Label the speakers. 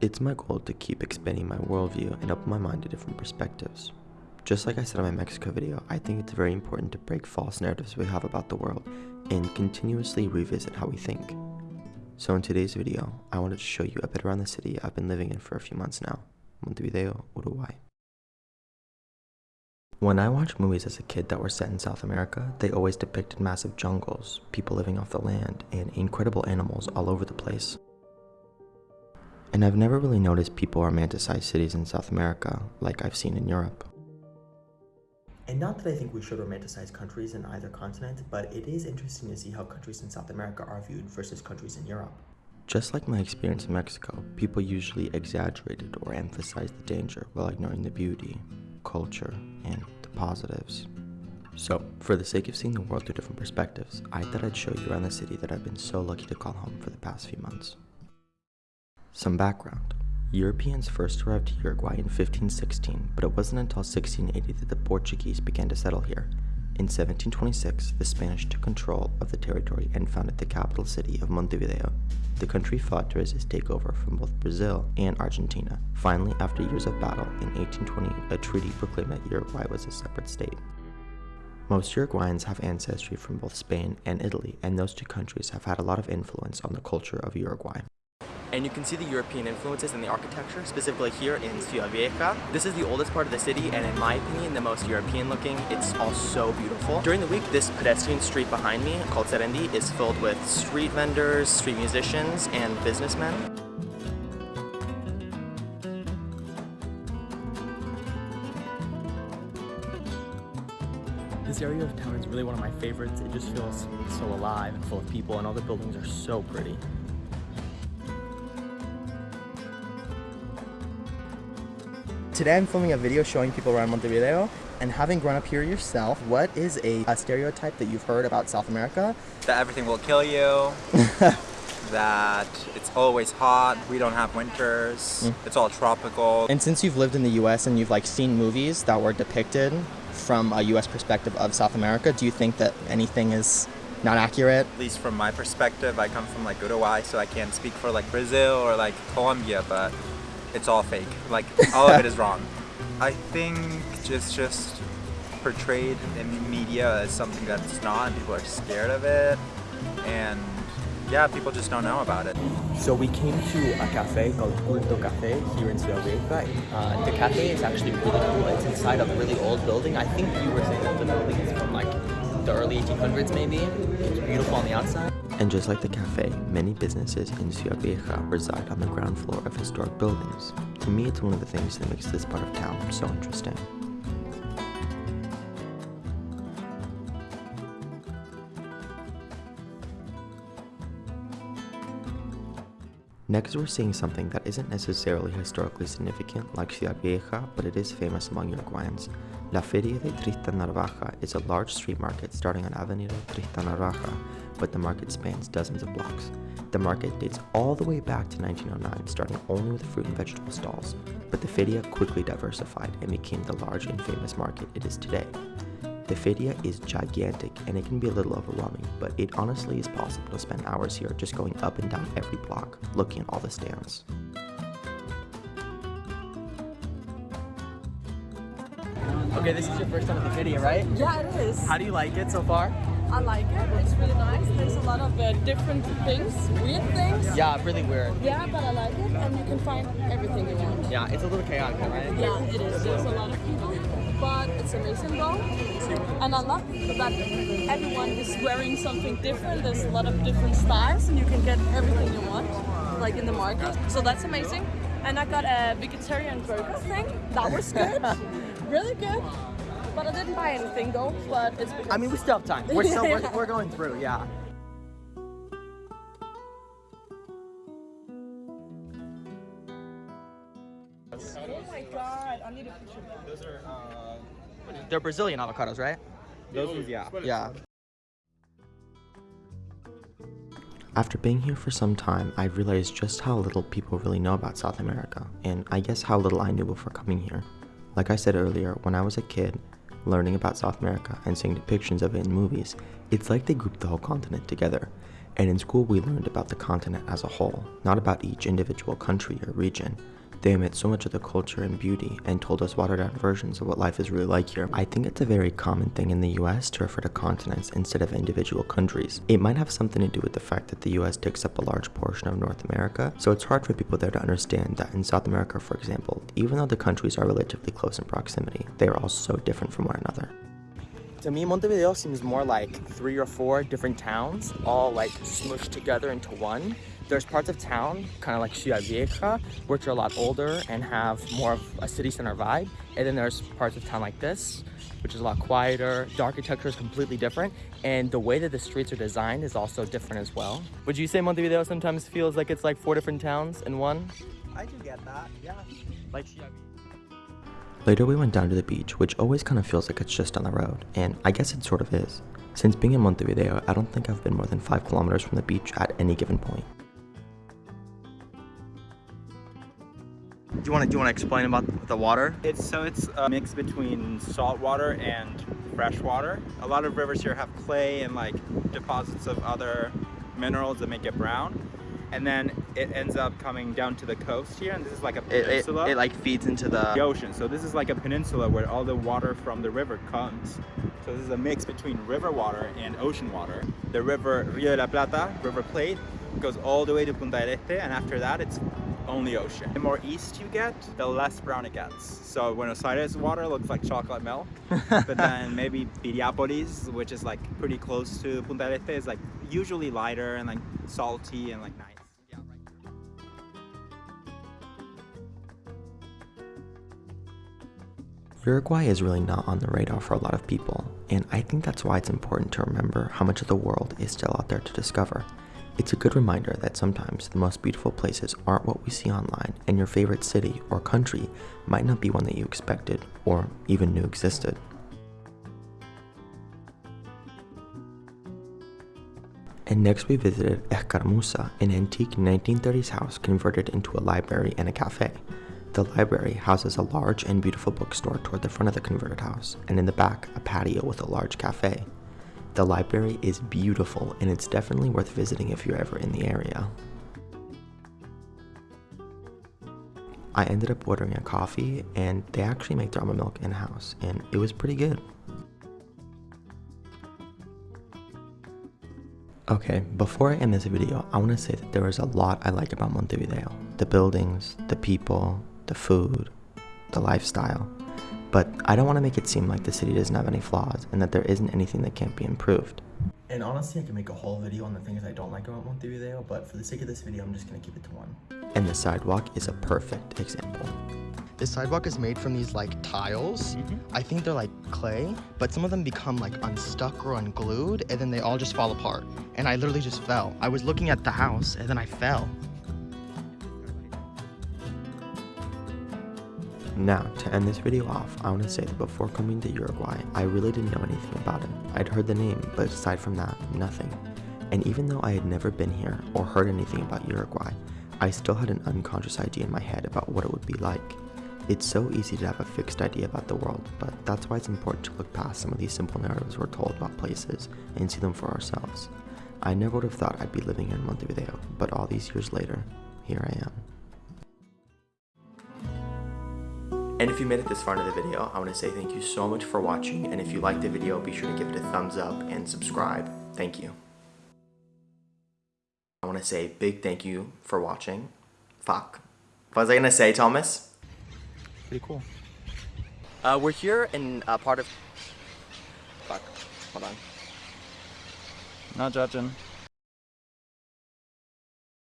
Speaker 1: It's my goal to keep expanding my worldview and open my mind to different perspectives. Just like I said in my Mexico video, I think it's very important to break false narratives we have about the world and continuously revisit how we think. So in today's video, I wanted to show you a bit around the city I've been living in for a few months now, Montevideo, Uruguay. When I watched movies as a kid that were set in South America, they always depicted massive jungles, people living off the land, and incredible animals all over the place. And I've never really noticed people romanticize cities in South America like I've seen in Europe. And not that I think we should romanticize countries in either continent, but it is interesting to see how countries in South America are viewed versus countries in Europe. Just like my experience in Mexico, people usually exaggerated or emphasized the danger while ignoring the beauty, culture, and the positives. So, for the sake of seeing the world through different perspectives, I thought I'd show you around the city that I've been so lucky to call home for the past few months. Some background. Europeans first arrived to Uruguay in 1516, but it wasn't until 1680 that the Portuguese began to settle here. In 1726, the Spanish took control of the territory and founded the capital city of Montevideo. The country fought to resist takeover from both Brazil and Argentina. Finally, after years of battle, in 1820, a treaty proclaimed that Uruguay was a separate state. Most Uruguayans have ancestry from both Spain and Italy, and those two countries have had a lot of influence on the culture of Uruguay
Speaker 2: and you can see the European influences in the architecture, specifically here in Ciudad Vieja. This is the oldest part of the city and in my opinion the most European looking. It's all so beautiful. During the week this pedestrian street behind me called Sarandí is filled with street vendors, street musicians, and businessmen. This area of town is really one of my favorites. It just feels so alive and full of people and all the buildings are so pretty. Today I'm filming a video showing people around Montevideo and having grown up here yourself, what is a, a stereotype that you've heard about South America?
Speaker 3: That everything will kill you, that it's always hot, we don't have winters, mm. it's all tropical.
Speaker 2: And since you've lived in the US and you've like seen movies that were depicted from a US perspective of South America, do you think that anything is not accurate?
Speaker 3: At least from my perspective, I come from like Uruguay, so I can't speak for like Brazil or like Colombia, but it's all fake. Like all of it is wrong. I think it's just portrayed in media as something that's not and people are scared of it and yeah, people just don't know about it.
Speaker 2: So we came to a cafe called Culto Cafe here in Ciudad Vieja. Uh, the cafe is actually really cool. It's inside of a really old building. I think you were saying that the building is from like the early 1800s maybe. It's beautiful on the outside.
Speaker 1: And just like the cafe, many businesses in Ciudad Vieja reside on the ground floor of historic buildings. To me, it's one of the things that makes this part of town so interesting. Next we're seeing something that isn't necessarily historically significant like Ciudad Vieja, but it is famous among Uruguayans. La Feria de Tristan Narvaja is a large street market starting on Avenida Tristan Narvaja, but the market spans dozens of blocks. The market dates all the way back to 1909, starting only with fruit and vegetable stalls, but the feria quickly diversified and became the large and famous market it is today. The feria is gigantic and it can be a little overwhelming, but it honestly is possible to spend hours here just going up and down every block, looking at all the stands.
Speaker 2: Okay, this is your first time at the feria, right?
Speaker 4: Yeah, it is.
Speaker 2: How do you like it so far?
Speaker 4: I like it. It's really nice. There's a lot of uh, different things, weird things.
Speaker 2: Yeah, really weird.
Speaker 4: Yeah, but I like it, and you can find everything you want.
Speaker 2: Yeah, it's a little chaotic, right?
Speaker 4: Yeah, it is. There's a lot of people but it's amazing though. And I love that everyone is wearing something different. There's a lot of different styles and you can get everything you want, like in the market. So that's amazing. And I got a vegetarian burger thing. That was good. really good. But I didn't buy anything though, but it's
Speaker 2: I mean, we still have time. We're still, we're, we're going through, yeah.
Speaker 4: Oh my god, I need a picture. Those are,
Speaker 2: uh, They're Brazilian avocados, right?
Speaker 3: Those ones, yeah.
Speaker 2: Yeah.
Speaker 1: After being here for some time, I realized just how little people really know about South America, and I guess how little I knew before coming here. Like I said earlier, when I was a kid, learning about South America and seeing depictions of it in movies, it's like they grouped the whole continent together. And in school, we learned about the continent as a whole, not about each individual country or region. They omit so much of the culture and beauty and told us watered down versions of what life is really like here. I think it's a very common thing in the US to refer to continents instead of individual countries. It might have something to do with the fact that the US takes up a large portion of North America, so it's hard for people there to understand that in South America, for example, even though the countries are relatively close in proximity, they are all so different from one another.
Speaker 2: To me, Montevideo seems more like three or four different towns all like smushed together into one. There's parts of town, kind of like Ciudad Vieja, which are a lot older and have more of a city center vibe. And then there's parts of town like this, which is a lot quieter. The architecture is completely different. And the way that the streets are designed is also different as well. Would you say Montevideo sometimes feels like it's like four different towns in one?
Speaker 3: I do get that, yeah.
Speaker 2: Like Ciudad
Speaker 1: Later, we went down to the beach, which always kind of feels like it's just on the road, and I guess it sort of is. Since being in Montevideo, I don't think I've been more than 5 kilometers from the beach at any given point.
Speaker 2: You want to do you want to explain about the water?
Speaker 3: It's so it's a mix between salt water and fresh water. A lot of rivers here have clay and like deposits of other minerals that make it brown. And then it ends up coming down to the coast here, and this is like a
Speaker 2: It, it,
Speaker 3: peninsula.
Speaker 2: it like feeds into
Speaker 3: the
Speaker 2: the.
Speaker 3: ocean. So this is like a peninsula where all the water from the river comes. So this is a mix between river water and ocean water. The river Rio de la Plata, River Plate, goes all the way to Punta del Este, and after that it's only ocean. The more east you get, the less brown it gets. So Buenos Aires water looks like chocolate milk, but then maybe Piriápolis, which is like pretty close to Punta del Este, is like usually lighter and like salty and like nice.
Speaker 1: Uruguay is really not on the radar for a lot of people, and I think that's why it's important to remember how much of the world is still out there to discover. It's a good reminder that sometimes the most beautiful places aren't what we see online, and your favorite city or country might not be one that you expected or even knew existed. And next we visited Escaramuza, an antique 1930s house converted into a library and a cafe. The library houses a large and beautiful bookstore toward the front of the converted house, and in the back, a patio with a large cafe. The library is beautiful, and it's definitely worth visiting if you're ever in the area. I ended up ordering a coffee, and they actually make their almond milk in house, and it was pretty good. Okay, before I end this video, I want to say that there is a lot I like about Montevideo. The buildings, the people, the food, the lifestyle. But I don't want to make it seem like the city doesn't have any flaws and that there isn't anything that can't be improved. And honestly, I can make a whole video on the things I don't like about Montevideo, but for the sake of this video, I'm just going to keep it to one. And the sidewalk is a perfect example.
Speaker 5: This sidewalk is made from these like tiles. Mm-hmm. I think they're like clay, but some of them become like unstuck or unglued and then they all just fall apart. And I literally just fell. I was looking at the house and then I fell.
Speaker 1: Now, to end this video off, I want to say that before coming to Uruguay, I really didn't know anything about it. I'd heard the name, but aside from that, nothing. And even though I had never been here or heard anything about Uruguay, I still had an unconscious idea in my head about what it would be like. It's so easy to have a fixed idea about the world, but that's why it's important to look past some of these simple narratives we're told about places and see them for ourselves. I never would have thought I'd be living here in Montevideo, but all these years later, here I am.
Speaker 2: And if you made it this far into the video, I want to say thank you so much for watching. And if you liked the video, be sure to give it a thumbs up and subscribe. Thank you. I want to say big thank you for watching. Fuck. What was I going to say, Thomas?
Speaker 3: Pretty cool.
Speaker 2: Uh, we're here in a part of... Fuck. Hold on.
Speaker 3: Not judging.